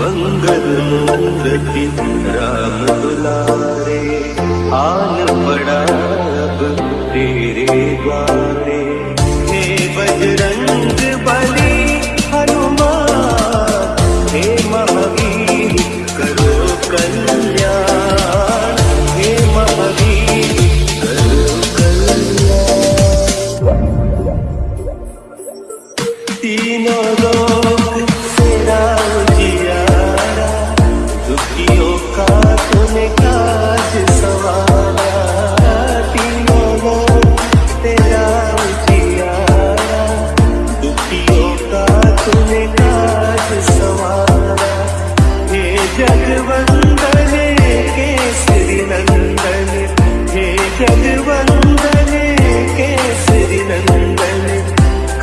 बंगल मूर्ति राम दुलारे। आल पड़ा अब तेरे द्वार।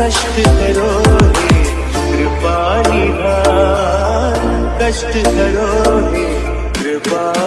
कष्ट करोगे कृपा निधान कष्ट करोगे कृपा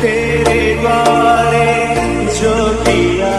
तेरे बारे जो दिया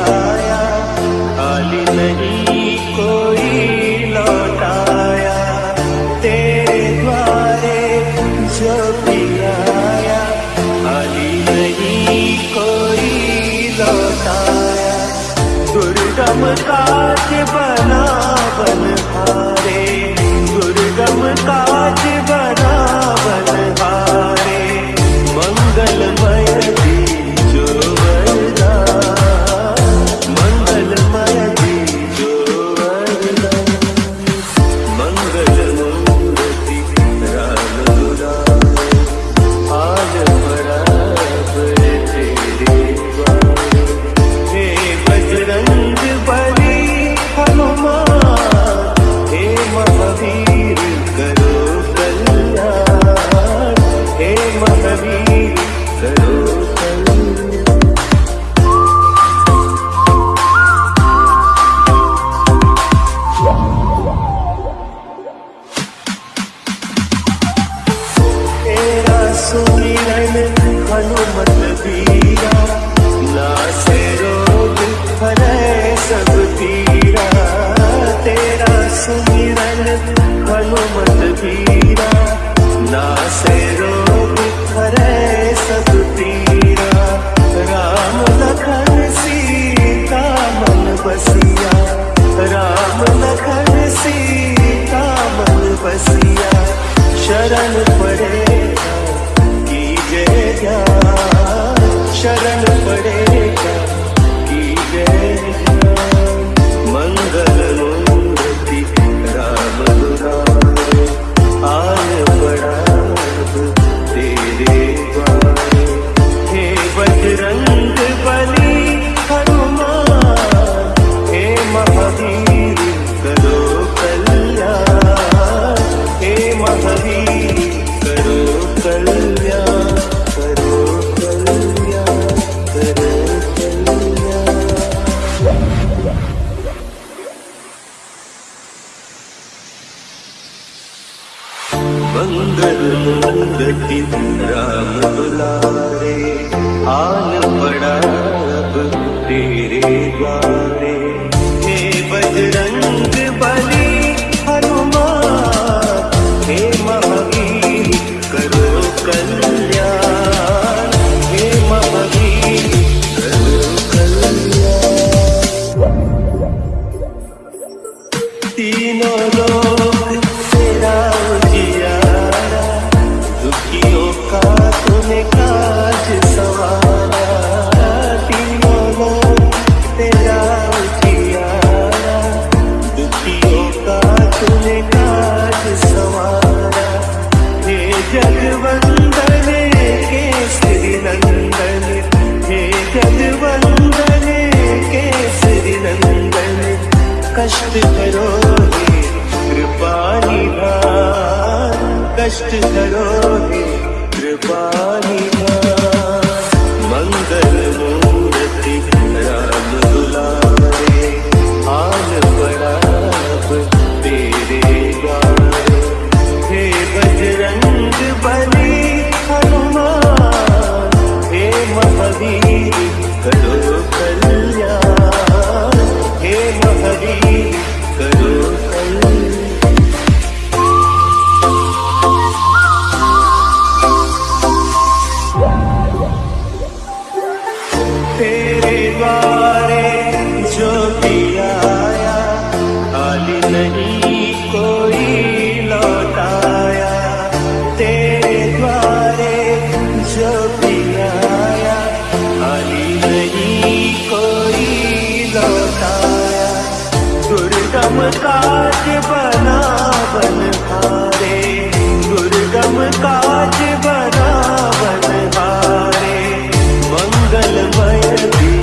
Keep it It was मूर्ति राम रे हे बजरंग बली हनुमान हे महावीर करो कल तेरे द्वारे जो भी आया खाली नहीं कोई लौटाया। तेरे द्वारे जो भी आया खाली नहीं कोई लौटाया। दुर्गम काज बना बन हारे दुर्गम काज Olha, mãe,